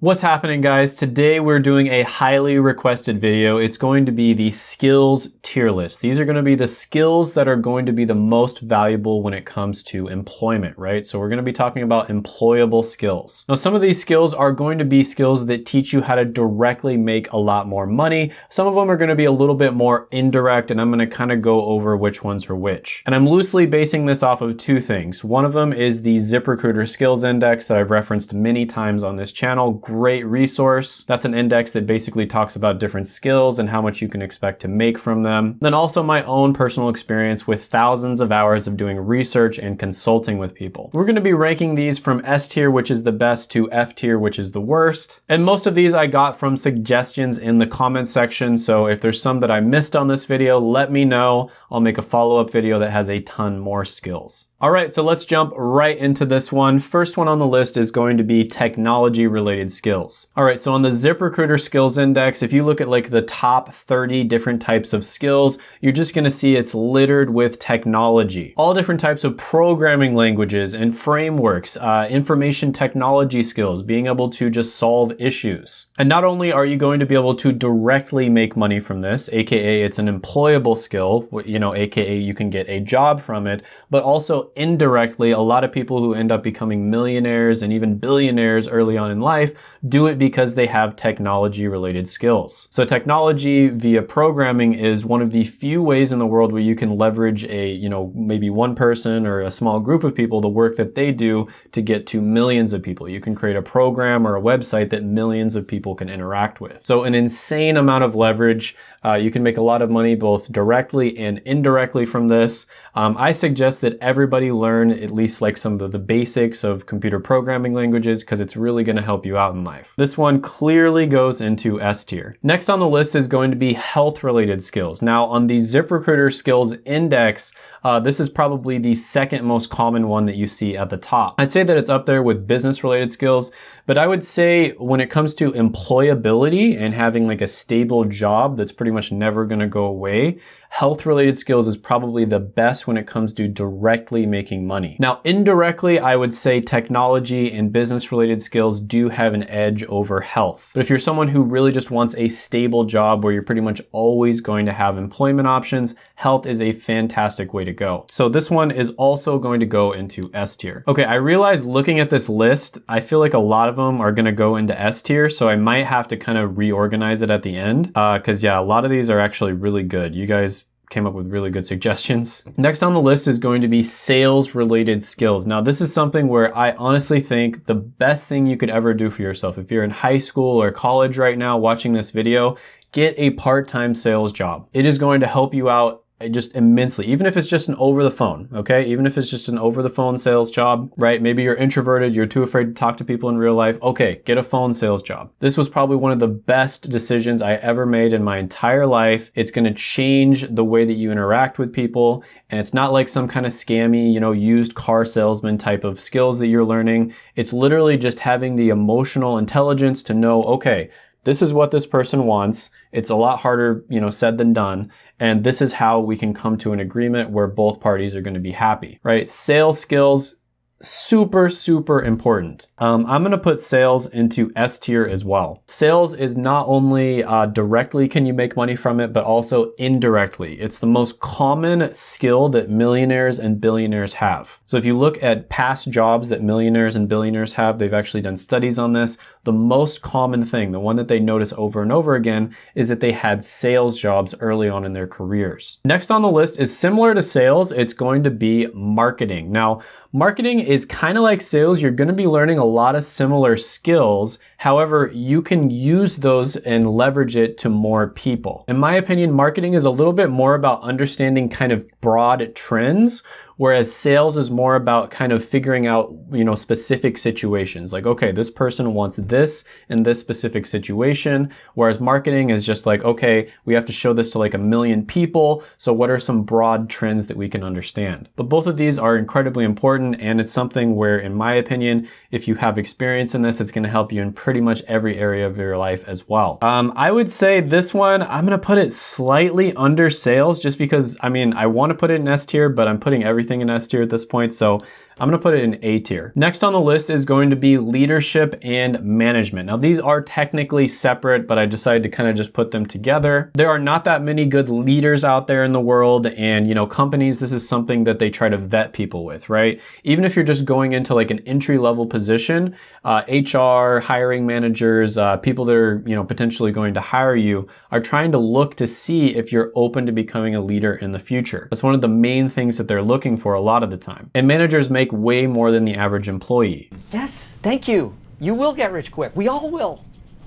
What's happening guys? Today we're doing a highly requested video. It's going to be the skills tier list. These are going to be the skills that are going to be the most valuable when it comes to employment, right? So we're going to be talking about employable skills. Now some of these skills are going to be skills that teach you how to directly make a lot more money. Some of them are going to be a little bit more indirect and I'm going to kind of go over which ones are which. And I'm loosely basing this off of two things. One of them is the ZipRecruiter Skills Index that I've referenced many times on this channel great resource. That's an index that basically talks about different skills and how much you can expect to make from them. Then also my own personal experience with thousands of hours of doing research and consulting with people. We're gonna be ranking these from S tier, which is the best, to F tier, which is the worst. And most of these I got from suggestions in the comment section. So if there's some that I missed on this video, let me know. I'll make a follow-up video that has a ton more skills. All right, so let's jump right into this one. First one on the list is going to be technology related skills. All right, so on the ZipRecruiter skills index, if you look at like the top 30 different types of skills, you're just gonna see it's littered with technology. All different types of programming languages and frameworks, uh, information technology skills, being able to just solve issues. And not only are you going to be able to directly make money from this, AKA it's an employable skill, you know, AKA you can get a job from it, but also indirectly, a lot of people who end up becoming millionaires and even billionaires early on in life do it because they have technology related skills. So technology via programming is one of the few ways in the world where you can leverage a, you know, maybe one person or a small group of people, the work that they do to get to millions of people. You can create a program or a website that millions of people can interact with. So an insane amount of leverage. Uh, you can make a lot of money both directly and indirectly from this. Um, I suggest that everybody learn at least like some of the basics of computer programming languages because it's really going to help you out in life. This one clearly goes into S tier. Next on the list is going to be health related skills. Now on the ZipRecruiter skills index, uh, this is probably the second most common one that you see at the top. I'd say that it's up there with business related skills, but I would say when it comes to employability and having like a stable job that's pretty much never gonna go away, health related skills is probably the best when it comes to directly making money. Now, indirectly, I would say technology and business related skills do have an edge over health. But if you're someone who really just wants a stable job where you're pretty much always going to have employment options, health is a fantastic way to go. So this one is also going to go into S tier. Okay, I realize looking at this list, I feel like a lot of them are gonna go into S tier, so I might have to kind of reorganize it at the end. Uh, Cause yeah, a lot of these are actually really good. You guys came up with really good suggestions. Next on the list is going to be sales related skills. Now this is something where I honestly think the best thing you could ever do for yourself, if you're in high school or college right now watching this video, get a part-time sales job. It is going to help you out just immensely, even if it's just an over the phone, okay? Even if it's just an over the phone sales job, right? Maybe you're introverted, you're too afraid to talk to people in real life. Okay, get a phone sales job. This was probably one of the best decisions I ever made in my entire life. It's gonna change the way that you interact with people. And it's not like some kind of scammy, you know, used car salesman type of skills that you're learning. It's literally just having the emotional intelligence to know, okay, this is what this person wants. It's a lot harder, you know, said than done. And this is how we can come to an agreement where both parties are going to be happy, right? Sales skills super, super important. Um, I'm going to put sales into S tier as well. Sales is not only uh, directly can you make money from it, but also indirectly. It's the most common skill that millionaires and billionaires have. So if you look at past jobs that millionaires and billionaires have, they've actually done studies on this. The most common thing, the one that they notice over and over again, is that they had sales jobs early on in their careers. Next on the list is similar to sales. It's going to be marketing. Now, marketing is kind of like sales. You're going to be learning a lot of similar skills. However, you can use those and leverage it to more people. In my opinion, marketing is a little bit more about understanding kind of broad trends Whereas sales is more about kind of figuring out, you know, specific situations. Like, okay, this person wants this in this specific situation. Whereas marketing is just like, okay, we have to show this to like a million people. So what are some broad trends that we can understand? But both of these are incredibly important. And it's something where, in my opinion, if you have experience in this, it's going to help you in pretty much every area of your life as well. Um, I would say this one, I'm going to put it slightly under sales just because, I mean, I want to put it in S tier, but I'm putting everything everything in S tier at this point. So I'm gonna put it in A tier. Next on the list is going to be leadership and management. Now these are technically separate, but I decided to kind of just put them together. There are not that many good leaders out there in the world and you know, companies, this is something that they try to vet people with, right? Even if you're just going into like an entry level position, uh, HR, hiring managers, uh, people that are, you know, potentially going to hire you are trying to look to see if you're open to becoming a leader in the future. That's one of the main things that they're looking for a lot of the time. And managers make way more than the average employee. Yes, thank you. You will get rich quick. We all will.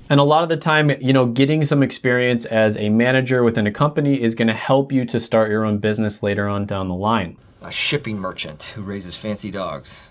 And a lot of the time, you know, getting some experience as a manager within a company is going to help you to start your own business later on down the line. A shipping merchant who raises fancy dogs.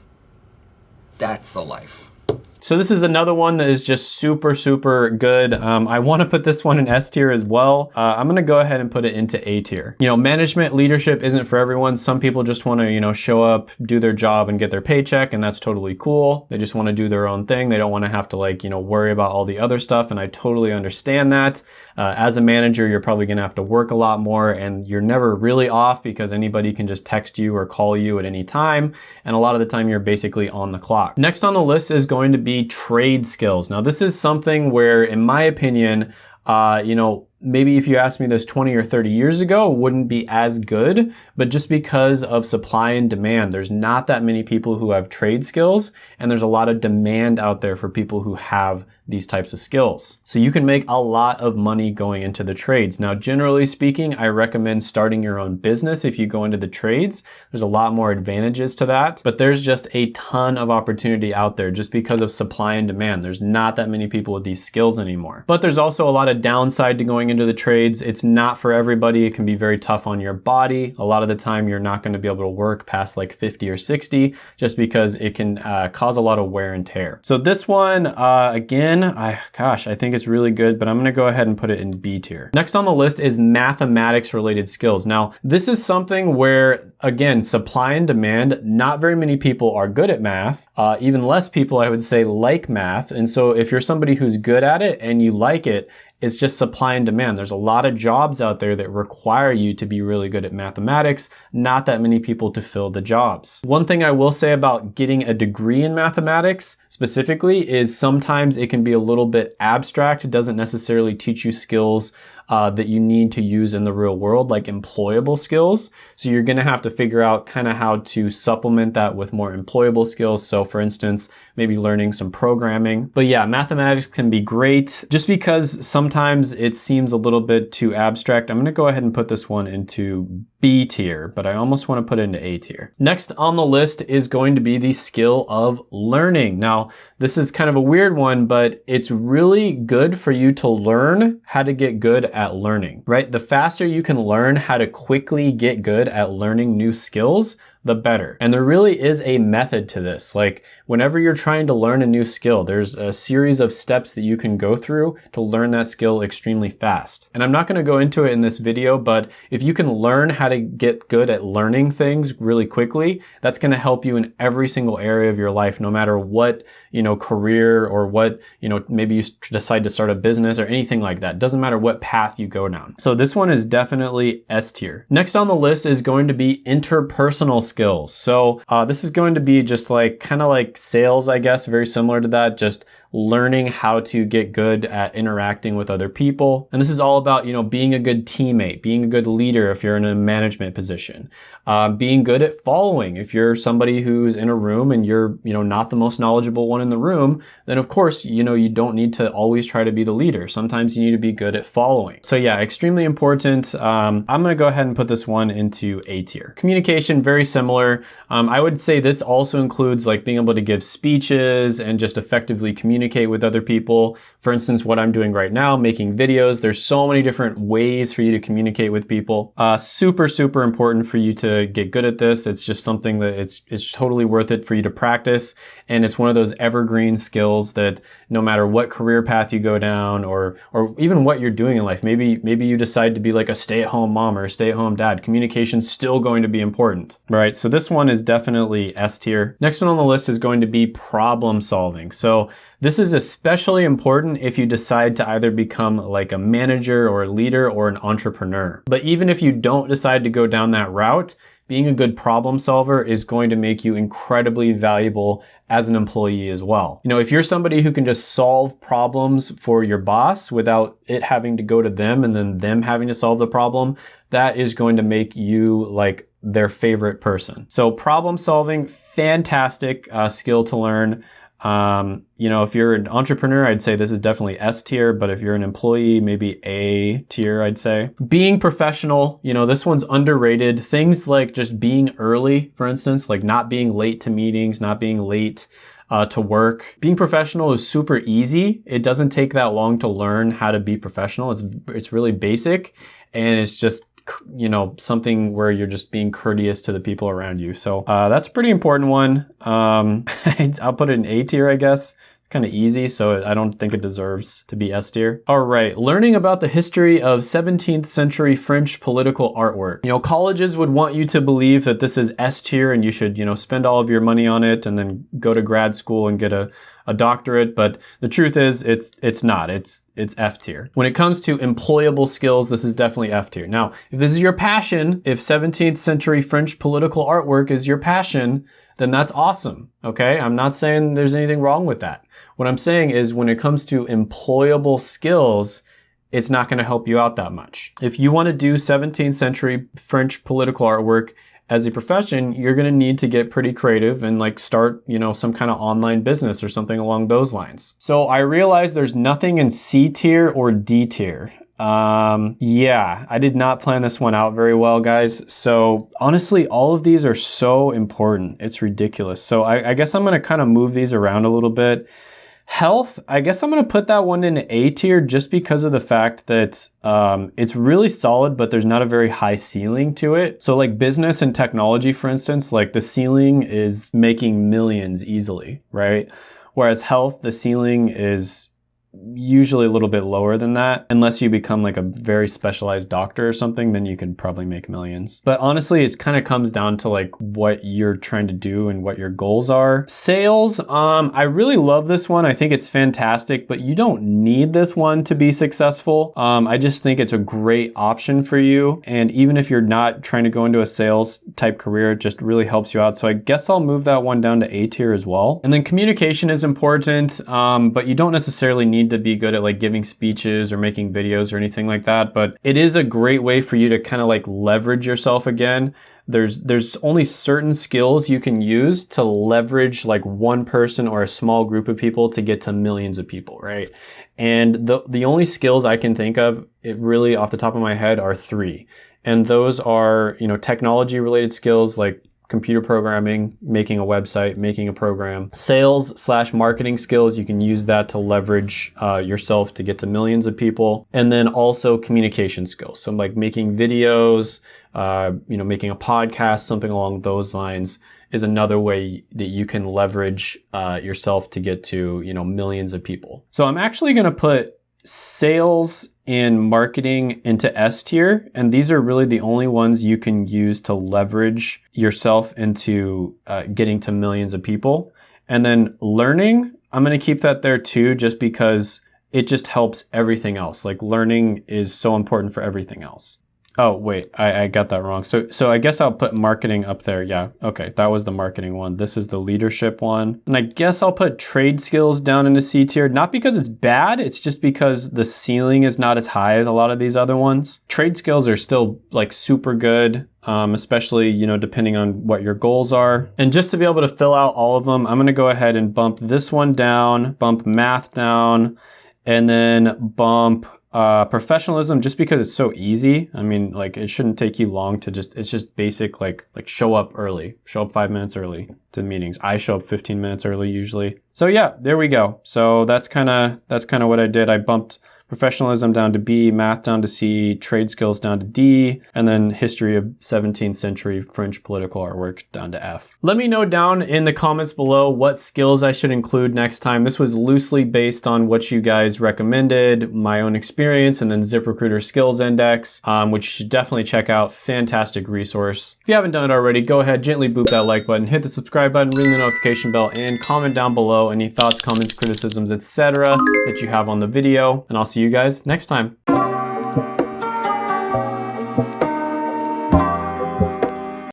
That's the life. So this is another one that is just super, super good. Um, I want to put this one in S tier as well. Uh, I'm going to go ahead and put it into A tier. You know, management leadership isn't for everyone. Some people just want to, you know, show up, do their job and get their paycheck and that's totally cool. They just want to do their own thing. They don't want to have to like, you know, worry about all the other stuff. And I totally understand that. Uh, as a manager, you're probably going to have to work a lot more and you're never really off because anybody can just text you or call you at any time. And a lot of the time you're basically on the clock. Next on the list is going to be trade skills. Now this is something where, in my opinion, uh, you know, maybe if you asked me this 20 or 30 years ago, wouldn't be as good, but just because of supply and demand, there's not that many people who have trade skills, and there's a lot of demand out there for people who have these types of skills. So you can make a lot of money going into the trades. Now, generally speaking, I recommend starting your own business if you go into the trades. There's a lot more advantages to that, but there's just a ton of opportunity out there just because of supply and demand. There's not that many people with these skills anymore. But there's also a lot of downside to going into the trades. It's not for everybody. It can be very tough on your body. A lot of the time, you're not going to be able to work past like 50 or 60 just because it can uh, cause a lot of wear and tear. So this one, uh, again, I, gosh, I think it's really good, but I'm gonna go ahead and put it in B tier. Next on the list is mathematics related skills. Now, this is something where, again, supply and demand, not very many people are good at math. Uh, even less people, I would say, like math. And so if you're somebody who's good at it and you like it, it's just supply and demand. There's a lot of jobs out there that require you to be really good at mathematics, not that many people to fill the jobs. One thing I will say about getting a degree in mathematics specifically is sometimes it can be a little bit abstract. It doesn't necessarily teach you skills uh, that you need to use in the real world, like employable skills. So you're gonna have to figure out kind of how to supplement that with more employable skills. So for instance, maybe learning some programming. But yeah, mathematics can be great just because sometimes it seems a little bit too abstract. I'm gonna go ahead and put this one into B tier, but I almost want to put it into A tier. Next on the list is going to be the skill of learning. Now, this is kind of a weird one, but it's really good for you to learn how to get good at learning, right? The faster you can learn how to quickly get good at learning new skills, the better. And there really is a method to this. Like whenever you're trying to learn a new skill, there's a series of steps that you can go through to learn that skill extremely fast. And I'm not going to go into it in this video, but if you can learn how to get good at learning things really quickly, that's going to help you in every single area of your life, no matter what, you know, career or what, you know, maybe you decide to start a business or anything like that. Doesn't matter what path you go down. So this one is definitely S tier. Next on the list is going to be interpersonal skills. So uh, this is going to be just like kind of like sales, I guess, very similar to that. Just learning how to get good at interacting with other people. And this is all about, you know, being a good teammate, being a good leader if you're in a management position, uh, being good at following. If you're somebody who's in a room and you're, you know, not the most knowledgeable one in the room, then of course, you know, you don't need to always try to be the leader. Sometimes you need to be good at following. So yeah, extremely important. Um, I'm going to go ahead and put this one into A tier. Communication, very similar. Um, I would say this also includes like being able to give speeches and just effectively communicate communicate with other people. For instance, what I'm doing right now, making videos, there's so many different ways for you to communicate with people. Uh, super, super important for you to get good at this. It's just something that it's, it's totally worth it for you to practice. And it's one of those evergreen skills that no matter what career path you go down or, or even what you're doing in life, maybe, maybe you decide to be like a stay at home mom or a stay at home dad, communication's still going to be important, right? So this one is definitely S tier. Next one on the list is going to be problem solving. So this is especially important if you decide to either become like a manager or a leader or an entrepreneur. But even if you don't decide to go down that route, being a good problem solver is going to make you incredibly valuable as an employee as well. You know, if you're somebody who can just solve problems for your boss without it having to go to them and then them having to solve the problem, that is going to make you like their favorite person. So problem solving, fantastic uh, skill to learn. Um, you know, if you're an entrepreneur, I'd say this is definitely S tier, but if you're an employee, maybe A tier, I'd say. Being professional, you know, this one's underrated. Things like just being early, for instance, like not being late to meetings, not being late uh, to work. Being professional is super easy. It doesn't take that long to learn how to be professional. It's, it's really basic and it's just you know, something where you're just being courteous to the people around you. So uh, that's a pretty important one. Um, I'll put it in A tier, I guess kind of easy, so I don't think it deserves to be S tier. All right, learning about the history of 17th century French political artwork. You know, colleges would want you to believe that this is S tier and you should, you know, spend all of your money on it and then go to grad school and get a, a doctorate, but the truth is it's it's not. It's it's F tier. When it comes to employable skills, this is definitely F tier. Now, if this is your passion, if 17th century French political artwork is your passion, then that's awesome. Okay? I'm not saying there's anything wrong with that. What I'm saying is when it comes to employable skills, it's not going to help you out that much. If you want to do 17th century French political artwork as a profession, you're going to need to get pretty creative and like start, you know, some kind of online business or something along those lines. So I realize there's nothing in C tier or D tier. Um, yeah, I did not plan this one out very well, guys. So honestly, all of these are so important. It's ridiculous. So I, I guess I'm going to kind of move these around a little bit. Health, I guess I'm going to put that one in A tier just because of the fact that um, it's really solid, but there's not a very high ceiling to it. So like business and technology, for instance, like the ceiling is making millions easily, right? Whereas health, the ceiling is usually a little bit lower than that. Unless you become like a very specialized doctor or something, then you can probably make millions. But honestly, it kind of comes down to like what you're trying to do and what your goals are. Sales, um, I really love this one. I think it's fantastic, but you don't need this one to be successful. Um, I just think it's a great option for you. And even if you're not trying to go into a sales type career, it just really helps you out. So I guess I'll move that one down to A tier as well. And then communication is important, um, but you don't necessarily need need to be good at like giving speeches or making videos or anything like that, but it is a great way for you to kind of like leverage yourself again. There's there's only certain skills you can use to leverage like one person or a small group of people to get to millions of people, right? And the the only skills I can think of, it really off the top of my head are three. And those are, you know, technology related skills like computer programming, making a website, making a program. Sales slash marketing skills, you can use that to leverage uh, yourself to get to millions of people. And then also communication skills. So like making videos, uh, you know, making a podcast, something along those lines is another way that you can leverage uh, yourself to get to, you know, millions of people. So I'm actually going to put sales and marketing into S tier. And these are really the only ones you can use to leverage yourself into uh, getting to millions of people. And then learning, I'm going to keep that there too, just because it just helps everything else. Like learning is so important for everything else. Oh, wait, I, I got that wrong. So, so I guess I'll put marketing up there. Yeah. Okay. That was the marketing one. This is the leadership one. And I guess I'll put trade skills down into C tier, not because it's bad. It's just because the ceiling is not as high as a lot of these other ones. Trade skills are still like super good. Um, especially, you know, depending on what your goals are. And just to be able to fill out all of them, I'm going to go ahead and bump this one down, bump math down, and then bump uh, professionalism, just because it's so easy. I mean, like it shouldn't take you long to just, it's just basic, like, like show up early, show up five minutes early to the meetings. I show up 15 minutes early usually. So yeah, there we go. So that's kind of, that's kind of what I did. I bumped professionalism down to B, math down to C, trade skills down to D, and then history of 17th century French political artwork down to F. Let me know down in the comments below what skills I should include next time. This was loosely based on what you guys recommended, my own experience, and then ZipRecruiter Skills Index, um, which you should definitely check out. Fantastic resource. If you haven't done it already, go ahead, gently boop that like button, hit the subscribe button, ring the notification bell, and comment down below any thoughts, comments, criticisms, etc. that you have on the video. And I'll see see you guys next time.